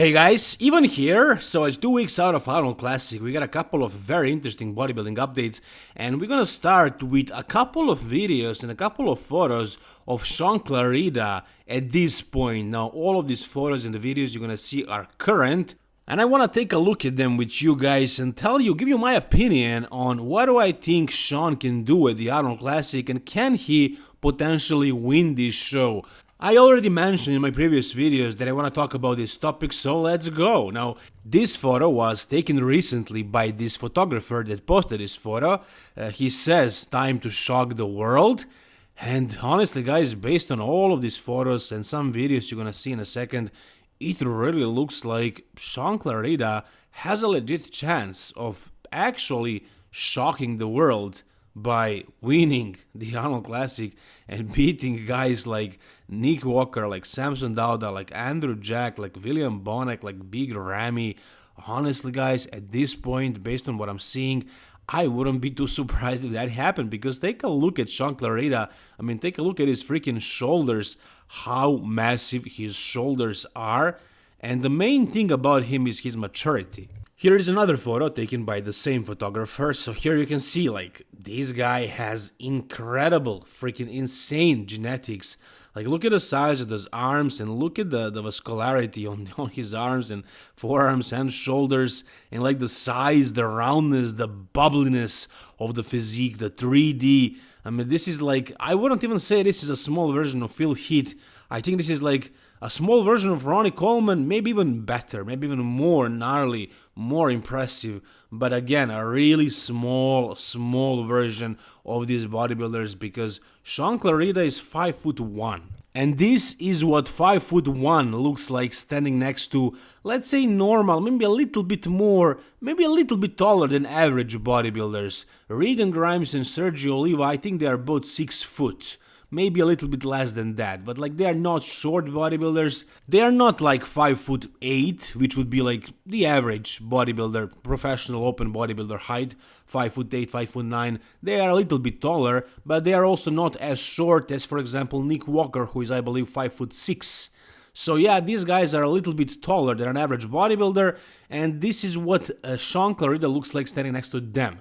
Hey guys, even here, so it's two weeks out of Arnold Classic, we got a couple of very interesting bodybuilding updates and we're gonna start with a couple of videos and a couple of photos of Shaun Clarida at this point. Now all of these photos and the videos you're gonna see are current and I wanna take a look at them with you guys and tell you, give you my opinion on what do I think Shaun can do at the Arnold Classic and can he potentially win this show. I already mentioned in my previous videos that I want to talk about this topic, so let's go. Now, this photo was taken recently by this photographer that posted this photo. Uh, he says, time to shock the world. And honestly, guys, based on all of these photos and some videos you're gonna see in a second, it really looks like Shaun Clarida has a legit chance of actually shocking the world by winning the Arnold Classic and beating guys like Nick Walker, like Samson Dauda, like Andrew Jack, like William Bonac, like Big Ramy. Honestly, guys, at this point, based on what I'm seeing, I wouldn't be too surprised if that happened because take a look at Shaun Clarida. I mean, take a look at his freaking shoulders, how massive his shoulders are. And the main thing about him is his maturity. Here is another photo taken by the same photographer. So here you can see like this guy has incredible, freaking insane genetics. Like look at the size of his arms and look at the, the vascularity on, on his arms and forearms and shoulders and like the size, the roundness, the bubbliness of the physique, the 3D. I mean, this is like, I wouldn't even say this is a small version of Phil Heath. I think this is like a small version of Ronnie Coleman, maybe even better, maybe even more gnarly, more impressive, but again, a really small, small version of these bodybuilders because Shaun Clarida is 5 foot 1. And this is what 5 foot 1 looks like standing next to, let's say normal, maybe a little bit more, maybe a little bit taller than average bodybuilders. Regan Grimes and Sergio Oliva, I think they are both 6 foot maybe a little bit less than that, but like they are not short bodybuilders. They are not like 5 foot 8, which would be like the average bodybuilder, professional open bodybuilder height, 5 foot 8, 5 foot 9. They are a little bit taller, but they are also not as short as for example Nick Walker who is I believe 5 foot 6. So yeah, these guys are a little bit taller than an average bodybuilder, and this is what uh, Shaun Clarida looks like standing next to them.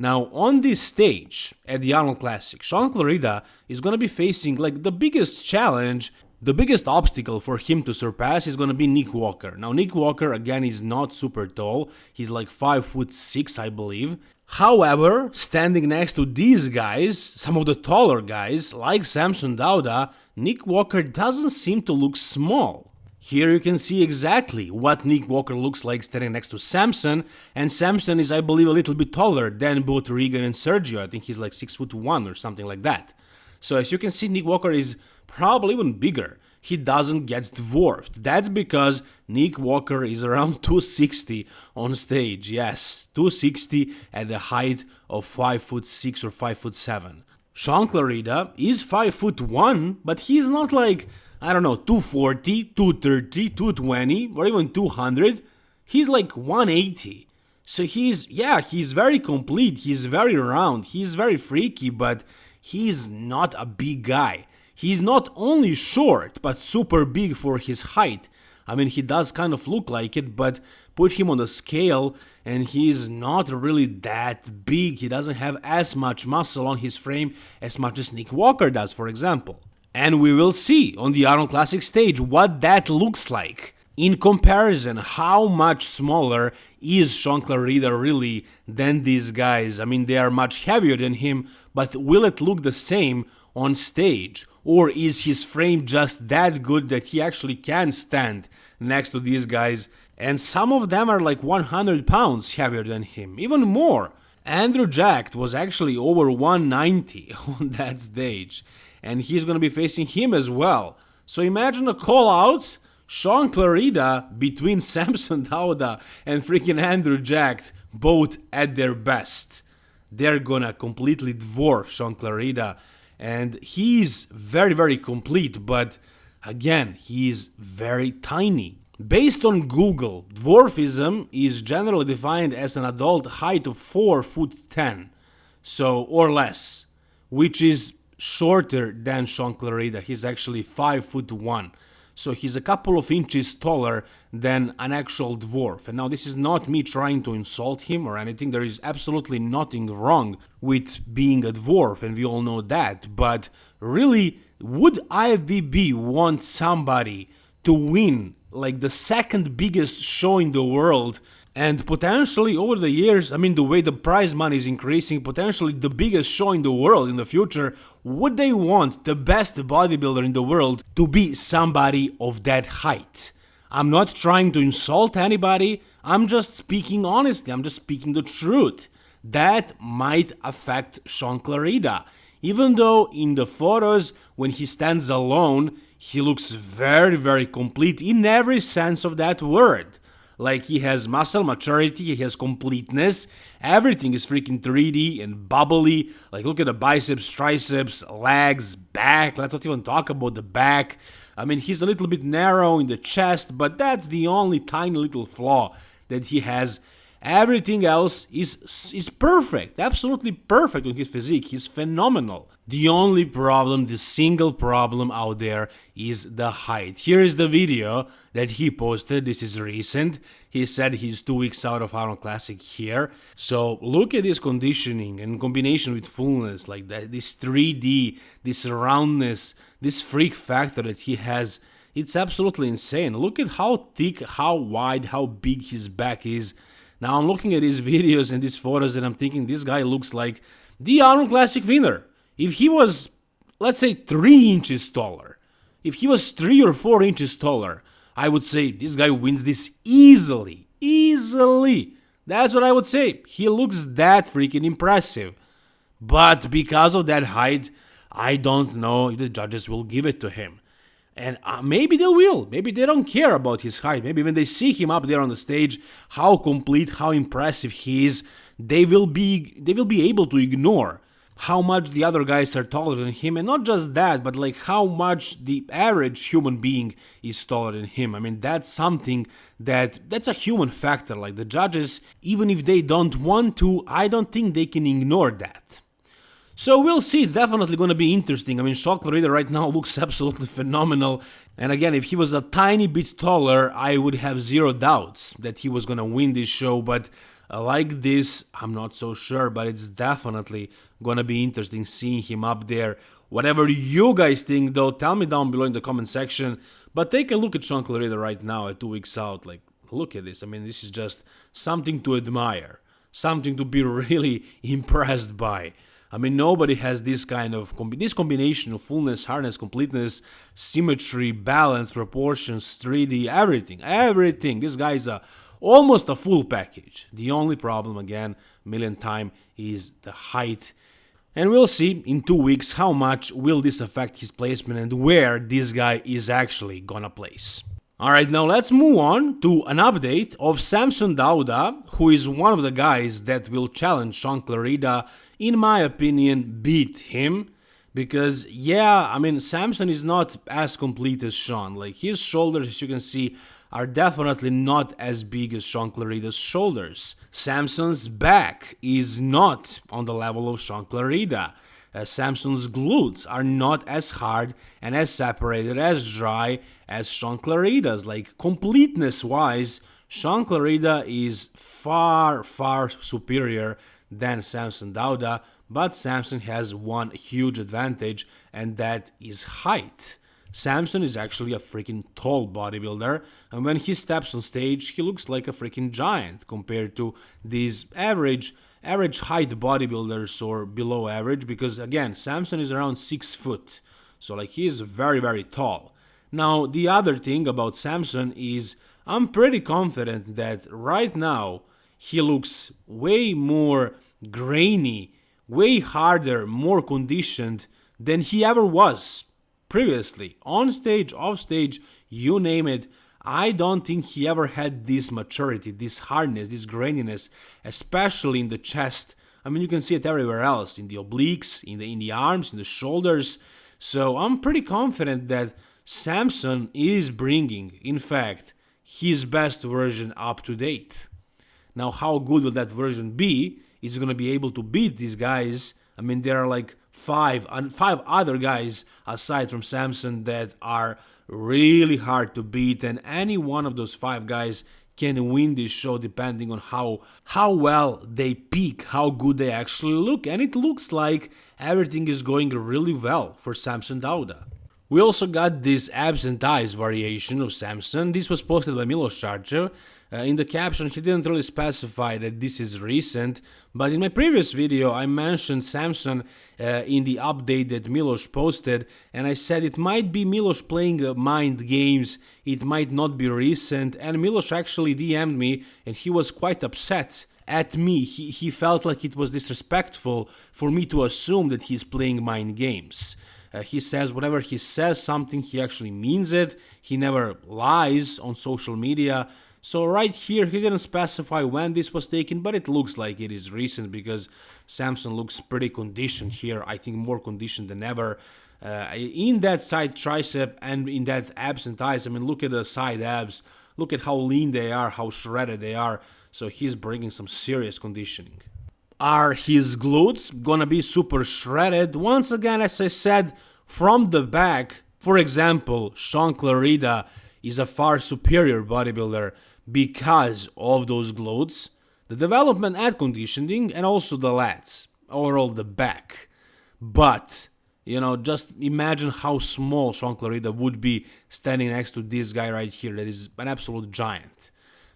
Now, on this stage at the Arnold Classic, Shaun Clarida is going to be facing like the biggest challenge, the biggest obstacle for him to surpass is going to be Nick Walker. Now, Nick Walker again is not super tall. He's like 5 foot 6, I believe. However, standing next to these guys, some of the taller guys, like Samson Dauda, Nick Walker doesn't seem to look small. Here you can see exactly what Nick Walker looks like standing next to Samson, and Samson is I believe a little bit taller than both Regan and Sergio, I think he's like 6 foot 1 or something like that. So as you can see Nick Walker is probably even bigger, he doesn't get dwarfed. That's because Nick Walker is around 260 on stage, yes, 260 at the height of 5 foot 6 or 5 foot 7. Shaun Clarida is 5 foot 1, but he's not like I don't know, 240, 230, 220, or even 200. He's like 180. So he's, yeah, he's very complete, he's very round, he's very freaky, but he's not a big guy. He's not only short, but super big for his height. I mean, he does kind of look like it, but put him on the scale and he's not really that big. He doesn't have as much muscle on his frame as much as Nick Walker does, for example. And we will see on the Arnold Classic stage what that looks like. In comparison, how much smaller is Shaun Clarida really than these guys? I mean, they are much heavier than him, but will it look the same on stage? Or is his frame just that good that he actually can stand next to these guys? And some of them are like 100 pounds heavier than him, even more. Andrew Jack was actually over 190 on that stage and he's going to be facing him as well. So imagine a call out Shaun Clarida between Samson Dauda and freaking Andrew Jack, both at their best. They're gonna completely dwarf Shaun Clarida, and he's very, very complete, but again, he's very tiny. Based on Google, dwarfism is generally defined as an adult height of 4 foot 10, so or less, which is shorter than Shaun Clarida. He's actually 5 foot 1. so he's a couple of inches taller than an actual dwarf. And now this is not me trying to insult him or anything, there is absolutely nothing wrong with being a dwarf, and we all know that, but really, would IFBB want somebody to win like the second biggest show in the world and potentially over the years, I mean, the way the prize money is increasing, potentially the biggest show in the world in the future, would they want the best bodybuilder in the world to be somebody of that height? I'm not trying to insult anybody, I'm just speaking honestly, I'm just speaking the truth. That might affect Shaun Clarida. Even though in the photos, when he stands alone, he looks very, very complete in every sense of that word. Like he has muscle maturity, he has completeness. Everything is freaking 3D and bubbly. Like look at the biceps, triceps, legs, back. Let's not even talk about the back. I mean, he's a little bit narrow in the chest, but that's the only tiny little flaw that he has Everything else is is perfect, absolutely perfect with his physique. He's phenomenal. The only problem, the single problem out there is the height. Here is the video that he posted. This is recent. He said he's two weeks out of Arnold Classic here. So look at his conditioning and combination with fullness, like that, this 3D, this roundness, this freak factor that he has. It's absolutely insane. Look at how thick, how wide, how big his back is. Now I'm looking at his videos and these photos and I'm thinking this guy looks like the Arnold Classic winner. If he was, let's say, 3 inches taller, if he was 3 or 4 inches taller, I would say this guy wins this easily. Easily. That's what I would say. He looks that freaking impressive. But because of that height, I don't know if the judges will give it to him. And uh, maybe they will. Maybe they don't care about his height. Maybe when they see him up there on the stage, how complete, how impressive he is, they will be they will be able to ignore how much the other guys are taller than him and not just that but like how much the average human being is taller than him i mean that's something that that's a human factor like the judges even if they don't want to i don't think they can ignore that so we'll see, it's definitely going to be interesting. I mean, Shaun Clarida right now looks absolutely phenomenal. And again, if he was a tiny bit taller, I would have zero doubts that he was going to win this show. But uh, like this, I'm not so sure, but it's definitely going to be interesting seeing him up there. Whatever you guys think, though, tell me down below in the comment section. But take a look at Shaun Clarida right now at two weeks out. Like, look at this. I mean, this is just something to admire, something to be really impressed by. I mean, nobody has this kind of this combination of fullness, hardness, completeness, symmetry, balance, proportions, 3D, everything, everything. This guy is a almost a full package. The only problem, again, million time, is the height. And we'll see in two weeks how much will this affect his placement and where this guy is actually gonna place. Alright, now let's move on to an update of Samson Dauda, who is one of the guys that will challenge Shaun Clarida in my opinion, beat him. Because, yeah, I mean, Samson is not as complete as Shaun. Like, his shoulders, as you can see, are definitely not as big as Shaun Clarida's shoulders. Samson's back is not on the level of Shaun Clarida. Uh, Samson's glutes are not as hard and as separated, as dry as Shaun Clarida's. Like, completeness wise, Shaun Clarida is far, far superior than Samson Dauda, but Samson has one huge advantage, and that is height. Samson is actually a freaking tall bodybuilder, and when he steps on stage, he looks like a freaking giant compared to these average average height bodybuilders or below average because again Samson is around 6 foot so like he is very very tall now the other thing about Samson is I'm pretty confident that right now he looks way more grainy, way harder, more conditioned than he ever was previously. On stage, off stage, you name it. I don't think he ever had this maturity, this hardness, this graininess, especially in the chest. I mean, you can see it everywhere else, in the obliques, in the in the arms, in the shoulders. So I'm pretty confident that Samson is bringing, in fact, his best version up to date. Now, how good will that version be? Is going to be able to beat these guys? I mean, there are like five and five other guys aside from Samson that are really hard to beat, and any one of those five guys can win this show depending on how how well they peak, how good they actually look, and it looks like everything is going really well for Samson Dauda. We also got this abs and variation of Samson. This was posted by Milos Sarcev. Uh, in the caption, he didn't really specify that this is recent, but in my previous video, I mentioned Samson uh, in the update that Milos posted, and I said it might be Milos playing uh, mind games, it might not be recent, and Milos actually DM'd me, and he was quite upset at me. He, he felt like it was disrespectful for me to assume that he's playing mind games. Uh, he says whenever he says something, he actually means it. He never lies on social media. So right here, he didn't specify when this was taken, but it looks like it is recent because Samson looks pretty conditioned here. I think more conditioned than ever. Uh, in that side tricep and in that abs and thighs, I mean, look at the side abs. Look at how lean they are, how shredded they are. So he's bringing some serious conditioning. Are his glutes gonna be super shredded? Once again, as I said, from the back, for example, Shaun Clarida is a far superior bodybuilder because of those glutes, the development and conditioning, and also the lats, overall the back. But, you know, just imagine how small Shaun Clarida would be standing next to this guy right here that is an absolute giant.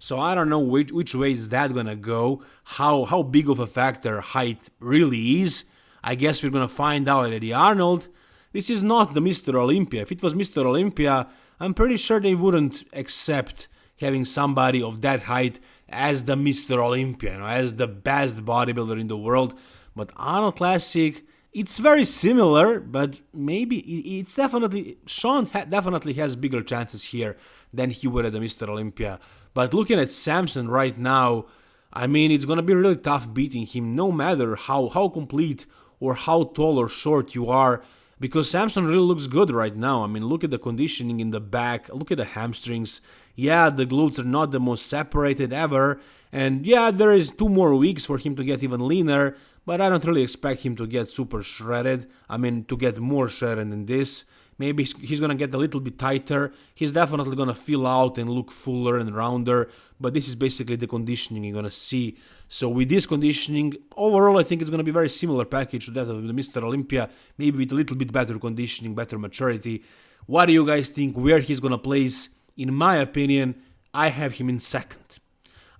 So I don't know which, which way is that gonna go, how, how big of a factor height really is. I guess we're gonna find out at Eddie Arnold. This is not the Mr. Olympia. If it was Mr. Olympia, I'm pretty sure they wouldn't accept having somebody of that height as the Mr. Olympia, you know, as the best bodybuilder in the world. But Arnold Classic, it's very similar, but maybe it's definitely ha definitely has bigger chances here than he would at the Mr. Olympia. But looking at Samson right now, I mean, it's gonna be really tough beating him, no matter how how complete or how tall or short you are. Because Samson really looks good right now. I mean, look at the conditioning in the back, look at the hamstrings. Yeah, the glutes are not the most separated ever, and yeah, there is two more weeks for him to get even leaner, but I don't really expect him to get super shredded. I mean, to get more shredded than this. Maybe he's gonna get a little bit tighter. He's definitely gonna fill out and look fuller and rounder. But this is basically the conditioning you're gonna see. So with this conditioning, overall, I think it's gonna be very similar package to that of the Mr. Olympia. Maybe with a little bit better conditioning, better maturity. What do you guys think? Where he's gonna place? In my opinion, I have him in second.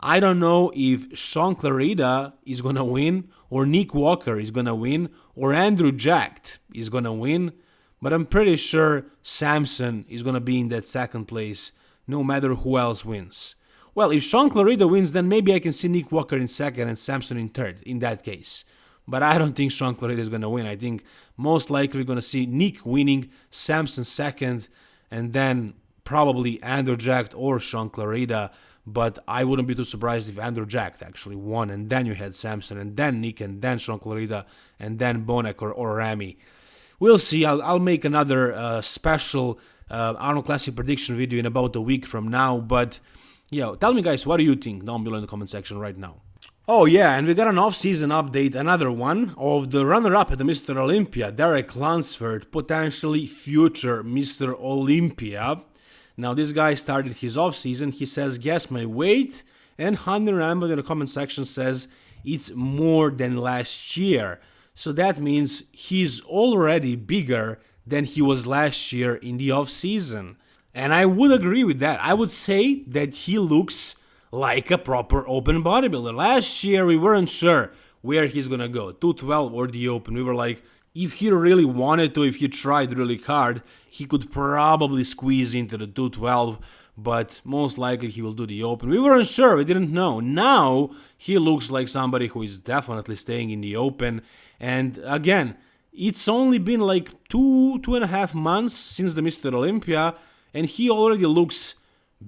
I don't know if Shaun Clarida is gonna win, or Nick Walker is gonna win, or Andrew Jacked is gonna win. But I'm pretty sure Samson is going to be in that second place, no matter who else wins. Well, if Shaun Clarida wins, then maybe I can see Nick Walker in second and Samson in third, in that case. But I don't think Shaun Clarida is going to win. I think most likely we're going to see Nick winning, Samson second, and then probably Andrew Jacked or Shaun Clarida. But I wouldn't be too surprised if Andrew Jacked actually won, and then you had Samson, and then Nick, and then Shaun Clarida, and then Bonac or, or Ramy we'll see. I'll, I'll make another uh, special uh, Arnold Classic prediction video in about a week from now. But, yeah, tell me, guys, what do you think down below in the comment section right now? Oh yeah, and we got an off-season update, another one, of the runner-up at the Mr. Olympia, Derek Lunsford, potentially future Mr. Olympia. Now this guy started his off-season, he says, guess my weight, and Hunter Rambo in the comment section says, it's more than last year. So that means he's already bigger than he was last year in the off season. And I would agree with that. I would say that he looks like a proper open bodybuilder. Last year we weren't sure where he's gonna go, 212 or the open. We were like, if he really wanted to, if he tried really hard, he could probably squeeze into the 212 but most likely he will do the open. We weren't sure, we didn't know. Now he looks like somebody who is definitely staying in the open. And again, it's only been like two, two and a half months since the Mr. Olympia, and he already looks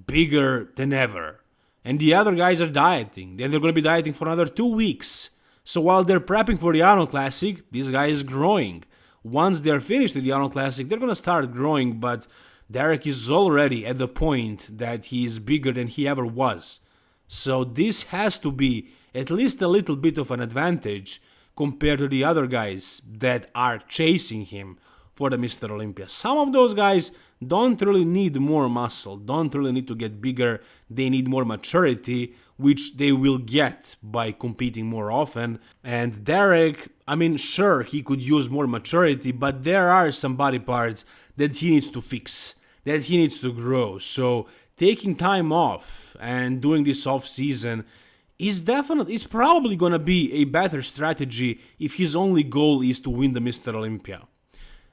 bigger than ever. And the other guys are dieting, and they're going to be dieting for another two weeks. So while they're prepping for the Arnold Classic, this guy is growing. Once they're finished with the Arnold Classic, they're going to start growing, but Derek is already at the point that he is bigger than he ever was. So this has to be at least a little bit of an advantage compared to the other guys that are chasing him for the Mr. Olympia. Some of those guys don't really need more muscle, don't really need to get bigger, they need more maturity, which they will get by competing more often. And Derek, I mean, sure, he could use more maturity, but there are some body parts that he needs to fix, that he needs to grow. So taking time off and doing this off season is definitely is probably gonna be a better strategy if his only goal is to win the Mr. Olympia.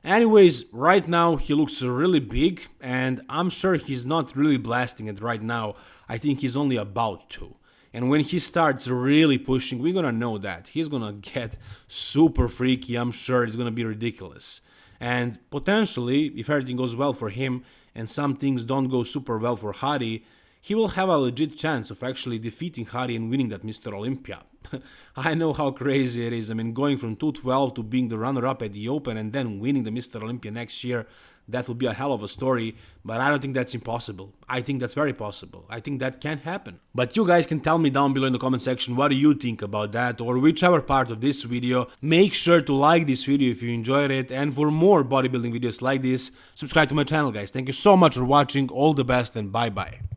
Anyways, right now he looks really big and I'm sure he's not really blasting it right now. I think he's only about to. And when he starts really pushing, we're gonna know that. He's gonna get super freaky, I'm sure it's gonna be ridiculous. And potentially, if everything goes well for him and some things don't go super well for Hadi, he will have a legit chance of actually defeating Hadi and winning that Mr. Olympia. I know how crazy it is. I mean, going from 212 to being the runner-up at the Open and then winning the Mr. Olympia next year, that will be a hell of a story, but I don't think that's impossible. I think that's very possible. I think that can happen. But you guys can tell me down below in the comment section what do you think about that or whichever part of this video. Make sure to like this video if you enjoyed it and for more bodybuilding videos like this, subscribe to my channel guys. Thank you so much for watching, all the best and bye bye.